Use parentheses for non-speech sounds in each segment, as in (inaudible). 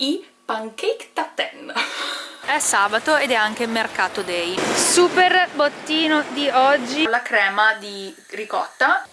i pancake taten. È sabato ed è anche mercato day. Super bottino di oggi. La crema di ricotta.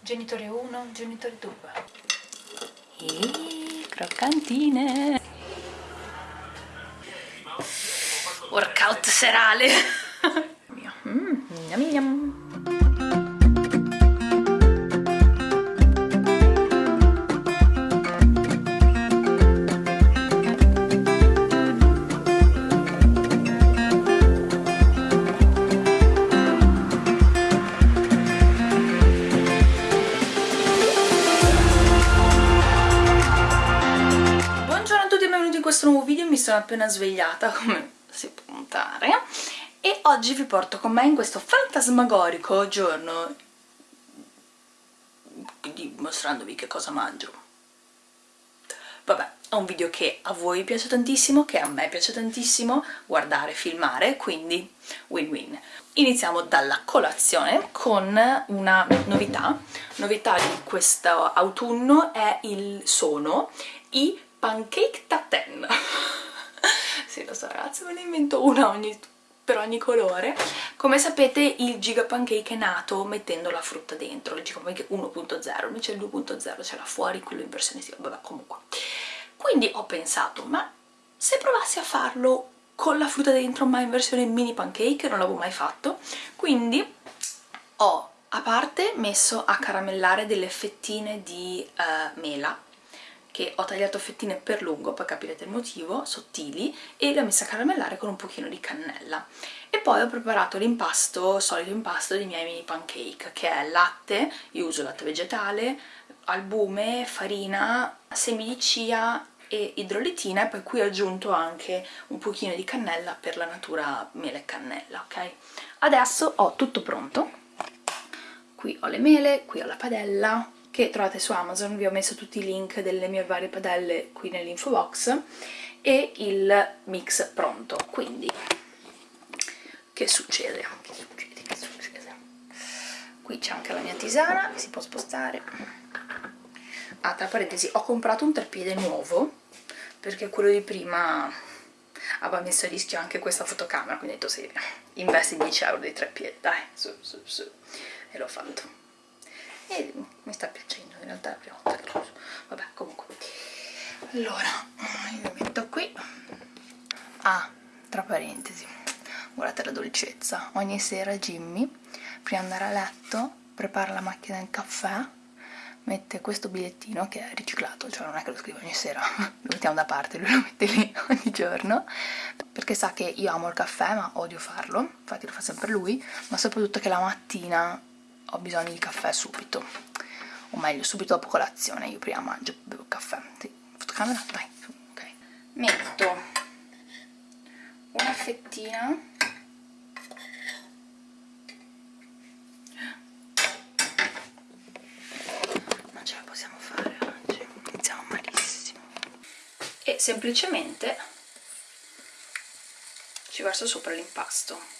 Genitore 1, genitore 2. E croccantine. Workout serale. mm, yum, yum. Sono appena svegliata (laughs) come si può notare e oggi vi porto con me in questo fantasmagorico giorno. Dimostrandovi che cosa mangio. Vabbè è un video che a voi piace tantissimo che a me piace tantissimo guardare, filmare quindi win-win. Iniziamo dalla colazione con una novità. Novità di questo autunno è il sono i pancake taten (laughs) so ragazzi me ne invento una ogni, per ogni colore. Come sapete il giga pancake è nato mettendo la frutta dentro il giga pancake 1.0 invece il 2.0 c'è là fuori quello in versione sì, vabbè comunque. Quindi ho pensato ma se provassi a farlo con la frutta dentro ma in versione mini pancake non l'avevo mai fatto. Quindi ho a parte messo a caramellare delle fettine di uh, mela che ho tagliato fettine per lungo, poi capirete il motivo, sottili, e le ho messe a caramellare con un pochino di cannella. E poi ho preparato l'impasto, solito impasto dei miei mini pancake, che è latte, io uso latte vegetale, albume, farina, semi di chia e idrolitina e poi qui ho aggiunto anche un pochino di cannella per la natura mele e cannella, ok? Adesso ho tutto pronto, qui ho le mele, qui ho la padella, che trovate su Amazon, vi ho messo tutti i link delle mie varie padelle qui nell'info box e il mix pronto, quindi che succede? Che succede? Che succede? Qui c'è anche la mia tisana, si può spostare ah, tra parentesi, ho comprato un treppiede nuovo perché quello di prima aveva messo a rischio anche questa fotocamera quindi ho detto sì, investi 10 euro di treppiede, dai, su, su, su e l'ho fatto e mi sta piacendo in realtà è la prima volta che lo uso. Vabbè comunque. Allora io metto qui. Ah tra parentesi guardate la dolcezza. Ogni sera Jimmy prima di andare a letto prepara la macchina del caffè mette questo bigliettino che è riciclato, cioè non è che lo scrivo ogni sera, (laughs) lo mettiamo da parte, lui lo mette lì (laughs) ogni giorno, perché sa che io amo il caffè ma odio farlo, infatti lo fa sempre lui, ma soprattutto che la mattina ho bisogno di caffè subito. O meglio subito dopo colazione io prima mangio bevo caffè. Sì, fotocamera? dai ok. Metto una fettina. Non ce la possiamo fare oggi. Iniziamo malissimo. E semplicemente ci verso sopra l'impasto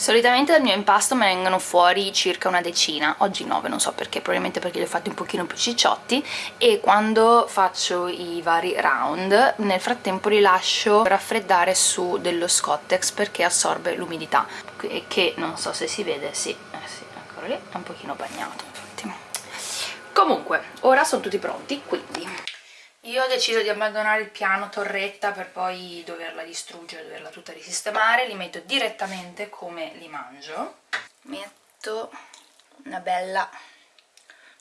Solitamente dal mio impasto me ne vengono fuori circa una decina, oggi 9, non so perché, probabilmente perché li ho fatti un pochino più cicciotti e quando faccio i vari round nel frattempo li lascio raffreddare su dello Scottex perché assorbe l'umidità che non so se si vede, sì, eh sì, eccolo lì, è un pochino bagnato infatti. Comunque, ora sono tutti pronti, quindi io ho deciso di abbandonare il piano torretta per poi doverla distruggere, doverla tutta risistemare, li metto direttamente come li mangio. Metto una bella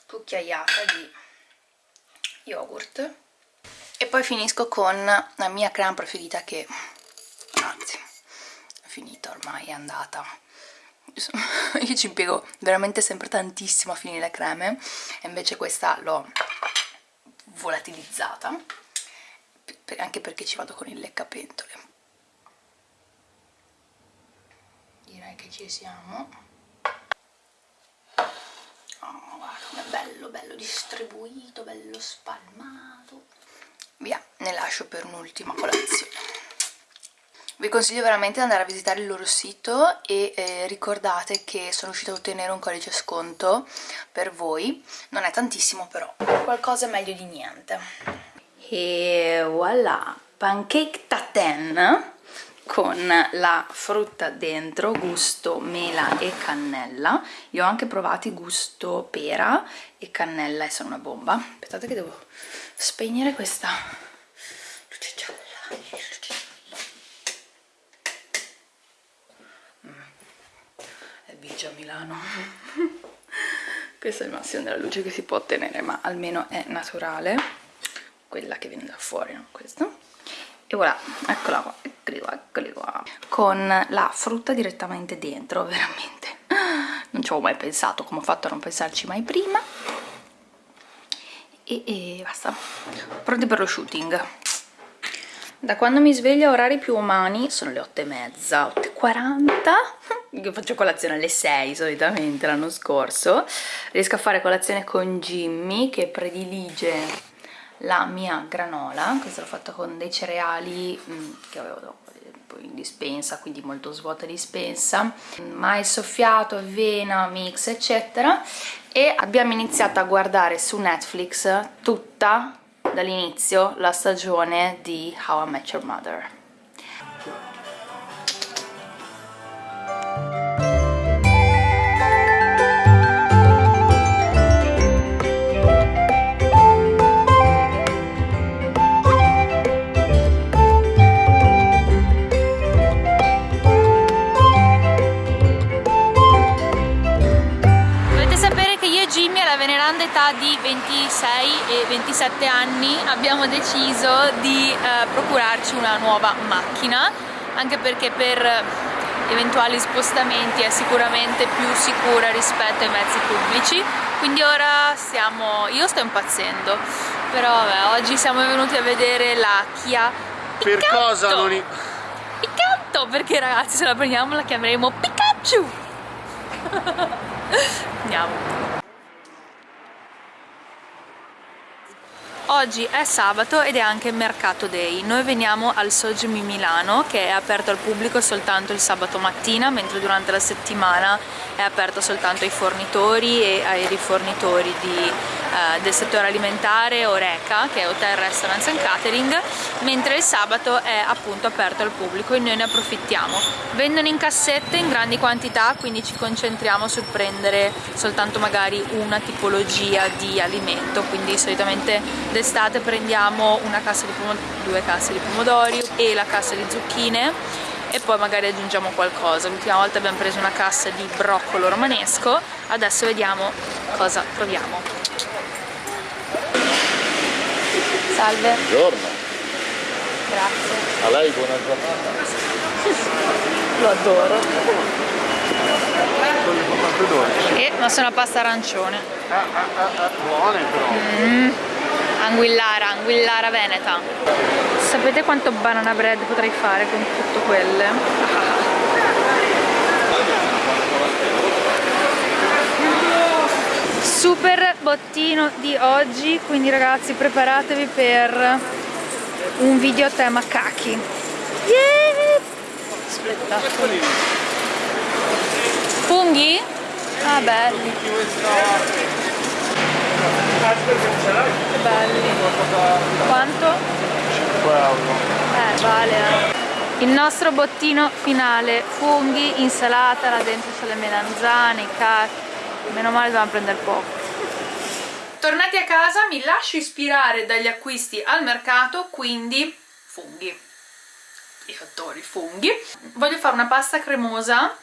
cucchiaiata di yogurt e poi finisco con la mia crema preferita che, anzi, è finita ormai, è andata. (laughs) Io ci impiego veramente sempre tantissimo a finire le creme e invece questa l'ho volatilizzata anche perché ci vado con il leccapentole. Direi che ci siamo. Oh guarda come bello bello distribuito bello spalmato. Via ne lascio per un'ultima colazione vi consiglio veramente di andare a visitare il loro sito e eh, ricordate che sono riuscita a ottenere un codice sconto per voi. Non è tantissimo però. Qualcosa è meglio di niente. E voilà. Pancake tatin con la frutta dentro gusto mela e cannella. Io ho anche provato gusto pera e cannella e sono una bomba. Aspettate che devo spegnere questa luce gialla Vigia Milano. (laughs) Questo è il massimo della luce che si può ottenere ma almeno è naturale. Quella che viene da fuori no? questo. E voilà, eccola qua, eccoli qua, eccoli qua. Con la frutta direttamente dentro, veramente. (gasps) Non ci avevo mai pensato, come ho fatto a non pensarci mai prima. E, e basta. Pronti per lo shooting da quando mi sveglio a orari più umani sono le 8 e mezza, 8.40 (laughs) io faccio colazione alle 6 solitamente l'anno scorso. Riesco a fare colazione con Jimmy che predilige la mia granola questa l'ho fatta con dei cereali mm, che avevo in dispensa quindi molto svuota dispensa. Mais soffiato, avena, mix eccetera. E abbiamo iniziato a guardare su Netflix tutta dall'inizio la stagione di How I Met Your Mother età di 26 e 27 anni abbiamo deciso di eh, procurarci una nuova macchina anche perché per eventuali spostamenti è sicuramente più sicura rispetto ai mezzi pubblici. Quindi ora stiamo io sto impazzendo però vabbè, oggi siamo venuti a vedere la Kia per cosa non i... Picatto perché ragazzi se la prendiamo la chiameremo Pikachu. (laughs) Andiamo Oggi è sabato ed è anche Mercato Day. Noi veniamo al Sogmi Milano che è aperto al pubblico soltanto il sabato mattina, mentre durante la settimana è aperto soltanto ai fornitori e ai rifornitori di, eh, del settore alimentare Oreca, che è Hotel Restaurants and Catering, mentre il sabato è appunto aperto al pubblico e noi ne approfittiamo. Vendono in cassette in grandi quantità, quindi ci concentriamo sul prendere soltanto magari una tipologia di alimento, quindi solitamente d'estate prendiamo una cassa di due casse di pomodori e la cassa di zucchine e poi magari aggiungiamo qualcosa. L'ultima volta abbiamo preso una cassa di broccolo romanesco adesso vediamo cosa proviamo salve. Buongiorno. Grazie. A lei buona giornata. Lo adoro. E ma sono pasta arancione. Ah, ah, ah, ah buone però. Mm. Anguillara, Anguillara Veneta. Sapete quanto banana bread potrei fare con tutto quelle? Super bottino di oggi, quindi ragazzi preparatevi per un video a tema kaki. Yeah! Spettacolo. Funghi? Ah belli. Che belli. Quanto? 5 euro. Eh, vale. Eh. Il nostro bottino finale, funghi, insalata, là dentro c'è le melanzane, i cacchi. Meno male dobbiamo prendere poco. Tornati a casa mi lascio ispirare dagli acquisti al mercato, quindi funghi. I fattori funghi. Voglio fare una pasta cremosa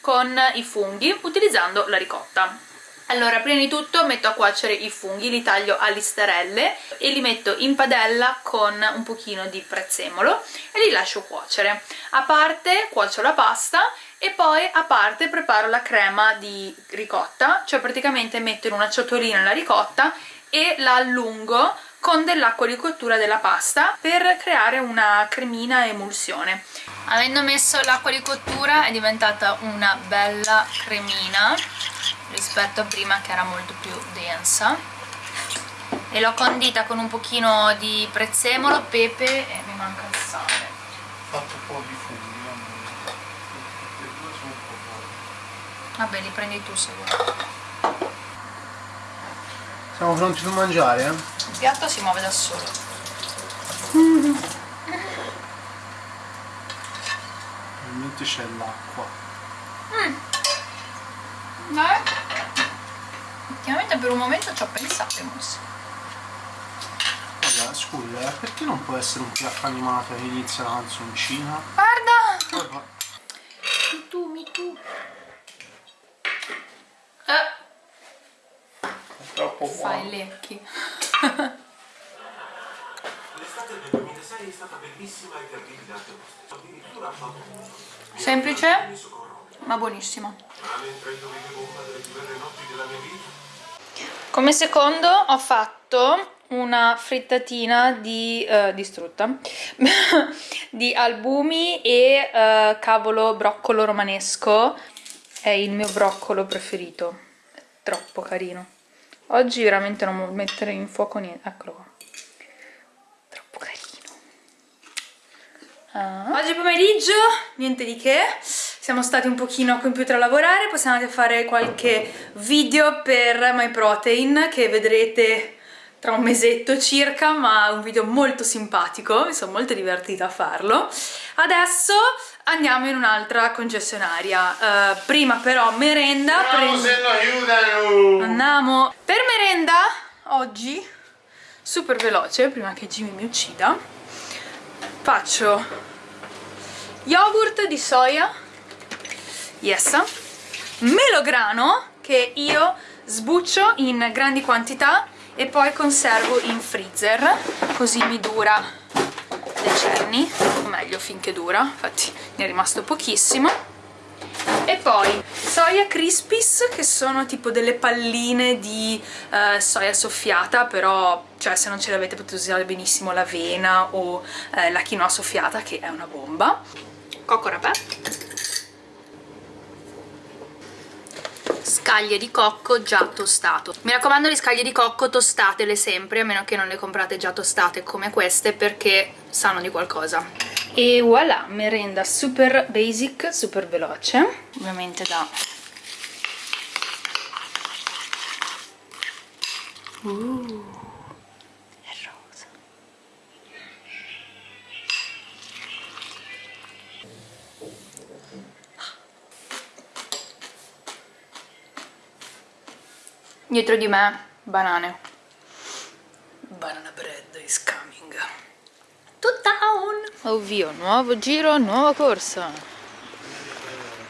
con i funghi utilizzando la ricotta allora, prima di tutto metto a cuocere i funghi, li taglio a listerelle e li metto in padella con un pochino di prezzemolo e li lascio cuocere. A parte cuocio la pasta e poi a parte preparo la crema di ricotta, cioè praticamente metto in una ciotolina la ricotta e la allungo con dell'acqua di cottura della pasta per creare una cremina emulsione. Avendo messo l'acqua di cottura è diventata una bella cremina rispetto a prima che era molto più densa. E l'ho condita con un pochino di prezzemolo, pepe e mi manca il sale. Fatto un po' di funghi, va bene. Le due sono un po' buone. Vabbè li prendi tu se vuoi Siamo pronti per mangiare? eh? il piatto si muove da solo Ovviamente c'è l'acqua. Dai. Ultimamente per un momento ci ho pensato Mus. Vabbè, scusa, eh, perché non può essere un piatto animato che inizia la canzoncina? Guarda! Vabbè. Mi tu, mi tu. Eh, Fai i lecchi. L'estate del 2006 è stata bellissima e terribile anche vostra. Addirittura famosa. Semplice, Mi soccorro. ma buonissimo. Come secondo ho fatto una frittatina di eh, distrutta (laughs) di albumi e eh, cavolo broccolo romanesco. È il mio broccolo preferito. È troppo carino. Oggi veramente non mettere in fuoco niente. Eccolo qua. Troppo carino. Ah. Oggi pomeriggio, niente di che. Siamo stati un pochino a computer a lavorare, possiamo andare a fare qualche video per MyProtein che vedrete tra un mesetto circa, ma un video molto simpatico, mi sono molto divertita a farlo. Adesso andiamo in un'altra concessionaria. Eh, prima però merenda, prendo- se no aiutano! Andiamo per merenda oggi super veloce prima che Jimmy mi uccida faccio yogurt di soia yes melograno che io sbuccio in grandi quantità e poi conservo in freezer così mi dura decenni meglio finché dura infatti ne è rimasto pochissimo. E poi soia crispies che sono tipo delle palline di eh, soia soffiata però cioè se non ce l'avete potete usare benissimo l'avena o eh, la quinoa soffiata che è una bomba. Cocco rapè. Scaglie di cocco già tostato. Mi raccomando le scaglie di cocco tostatele sempre a meno che non le comprate già tostate come queste perché sanno di qualcosa e voilà, merenda super basic, super veloce ovviamente da uh, è rosa. Dietro di me banane Banana bread is coming. To town ovvio, nuovo giro, nuova corsa.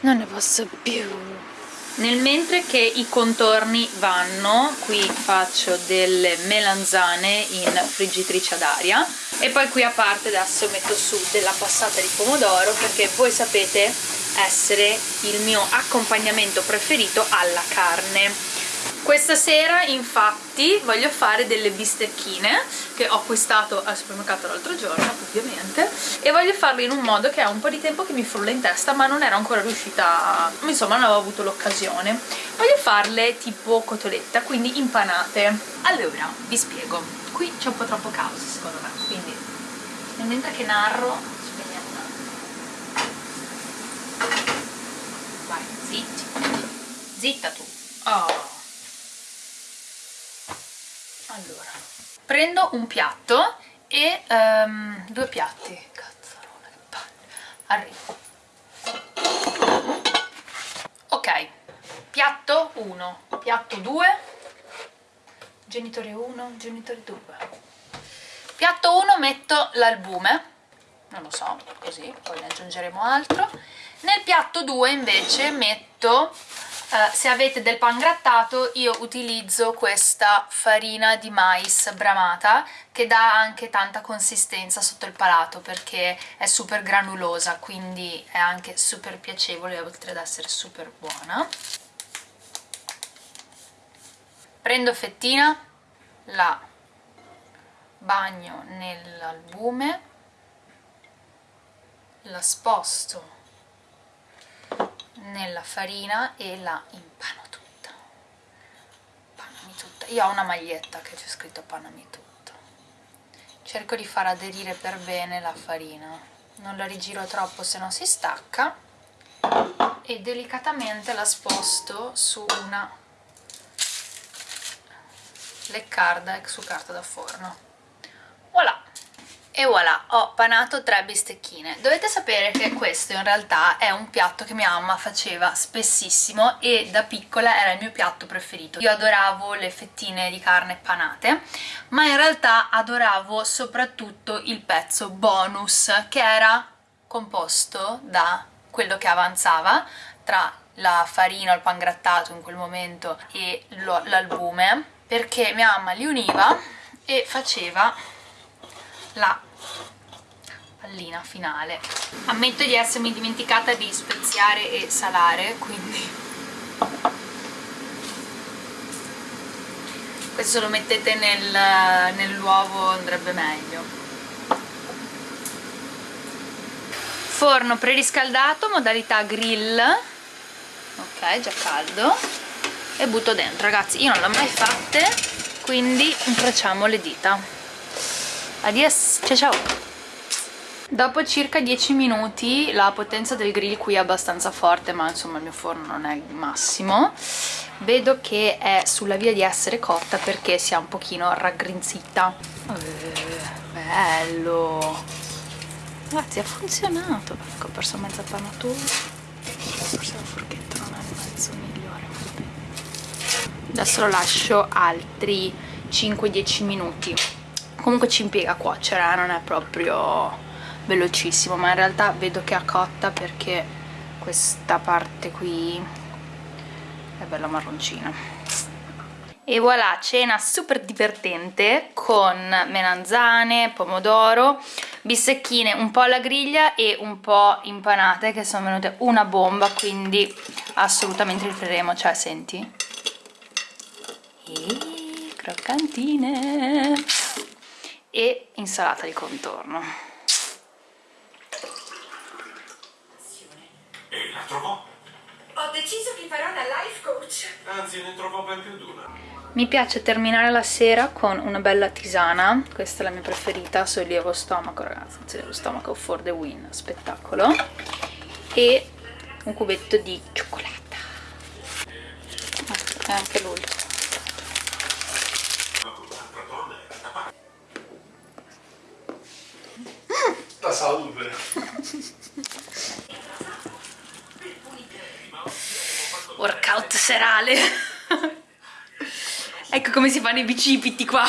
Non ne posso più. Nel mentre che i contorni vanno qui faccio delle melanzane in friggitrice ad aria e poi qui a parte adesso metto su della passata di pomodoro perché voi sapete essere il mio accompagnamento preferito alla carne questa sera infatti voglio fare delle bistecchine che ho acquistato al supermercato l'altro giorno ovviamente e voglio farle in un modo che ha un po' di tempo che mi frulla in testa ma non ero ancora riuscita insomma non avevo avuto l'occasione. Voglio farle tipo cotoletta quindi impanate. Allora vi spiego. Qui c'è un po' troppo caos secondo me quindi mentre che narro spegniamo. Vai zitti. Zitta tu. Oh allora prendo un piatto e ehm, due piatti. Cazzarona che palle. Arrivo. Ok. Piatto 1 piatto 2 genitore 1 genitore 2 piatto 1 metto l'albume non lo so, così, poi ne aggiungeremo altro. Nel piatto 2 invece metto eh, se avete del pan grattato io utilizzo questa farina di mais bramata che dà anche tanta consistenza sotto il palato perché è super granulosa quindi è anche super piacevole oltre ad essere super buona. Prendo fettina la bagno nell'albume la sposto nella farina e la impano tutta. Panami tutta. Io ho una maglietta che c'è scritto panami tutto. Cerco di far aderire per bene la farina. Non la rigiro troppo se no si stacca. E delicatamente la sposto su una leccarda su carta da forno e voilà, ho panato tre bistecchine. Dovete sapere che questo in realtà è un piatto che mia mamma faceva spessissimo e da piccola era il mio piatto preferito. Io adoravo le fettine di carne panate, ma in realtà adoravo soprattutto il pezzo bonus, che era composto da quello che avanzava tra la farina, il pangrattato in quel momento e l'albume, perché mia mamma li univa e faceva la pallina finale. Ammetto di essermi dimenticata di speziare e salare quindi. Questo lo mettete nel, nell'uovo andrebbe meglio. Forno preriscaldato modalità grill. Ok già caldo. E butto dentro ragazzi io non l'ho mai fatte quindi incrociamo le dita Adios, ciao ciao! Dopo circa 10 minuti la potenza del grill qui è abbastanza forte ma insomma il mio forno non è il massimo. Vedo che è sulla via di essere cotta perché si è un pochino raggrinzita. Eh, bello. Ragazzi ha funzionato. Ecco ho perso mezza panatura forse la forchetta non è il mezzo migliore adesso lo lascio altri 5-10 minuti comunque ci impiega a cuocere eh, non è proprio velocissimo ma in realtà vedo che è cotta perché questa parte qui è bella marroncina. E voilà cena super divertente con melanzane, pomodoro bistecchine un po' alla griglia e un po' impanate che sono venute una bomba quindi assolutamente rifaremo cioè senti. E croccantine e insalata di contorno. E la trovò? Ho deciso che farò da life coach. Anzi, ne trovò ben più di una. Mi piace terminare la sera con una bella tisana, questa è la mia preferita, sollievo stomaco ragazzi, sollievo stomaco for the win, spettacolo, e un cubetto di cioccolata. È anche l'ultimo. La salve. Workout serale. ecco come si fanno i bicipiti qua.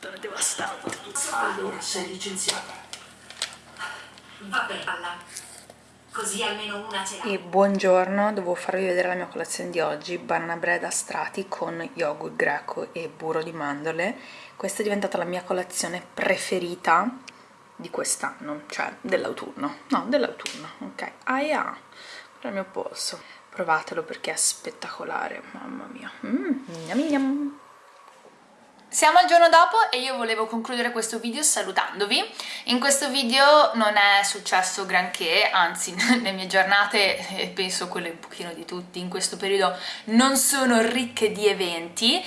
Sono devastante. Allora sei licenziata. Vabbè, alla. Così almeno una ce l'ha. E buongiorno, devo farvi vedere la mia colazione di oggi, banana bread a strati con yogurt greco e burro di mandorle. Questa è diventata la mia colazione preferita di quest'anno, cioè dell'autunno. No, dell'autunno, ok. Ah, yeah. il mio polso. Provatelo perché è spettacolare, mamma mia. Mm, yum, yum. Siamo al giorno dopo e io volevo concludere questo video salutandovi. In questo video non è successo granché, anzi (laughs) le mie giornate, e penso quelle un pochino di tutti in questo periodo, non sono ricche di eventi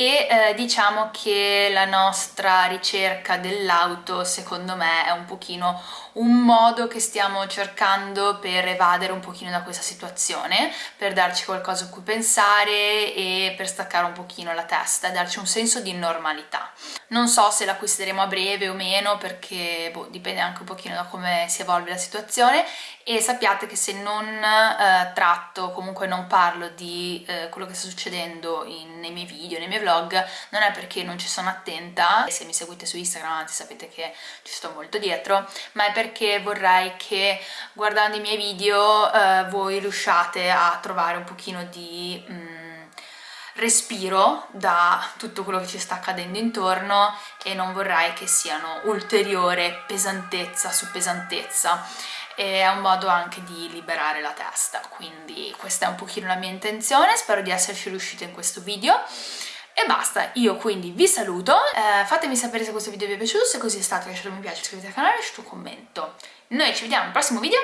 e eh, diciamo che la nostra ricerca dell'auto secondo me è un pochino un modo che stiamo cercando per evadere un pochino da questa situazione, per darci qualcosa a cui pensare e per staccare un pochino la testa e darci un senso di normalità. Non so se l'acquisteremo a breve o meno perché boh, dipende anche un pochino da come si evolve la situazione e sappiate che se non eh, tratto, comunque non parlo di eh, quello che sta succedendo in, nei miei video, nei miei vlog, non è perché non ci sono attenta, se mi seguite su Instagram anzi sapete che ci sto molto dietro, ma è perché vorrei che guardando i miei video eh, voi riusciate a trovare un pochino di... Mm, respiro da tutto quello che ci sta accadendo intorno e non vorrei che siano ulteriore pesantezza su pesantezza e è un modo anche di liberare la testa quindi questa è un pochino la mia intenzione spero di esserci riuscita in questo video e basta, io quindi vi saluto, eh, fatemi sapere se questo video vi è piaciuto, se così è stato lasciate un mi piace, iscrivetevi al canale e lasciate un commento. Noi ci vediamo al prossimo video,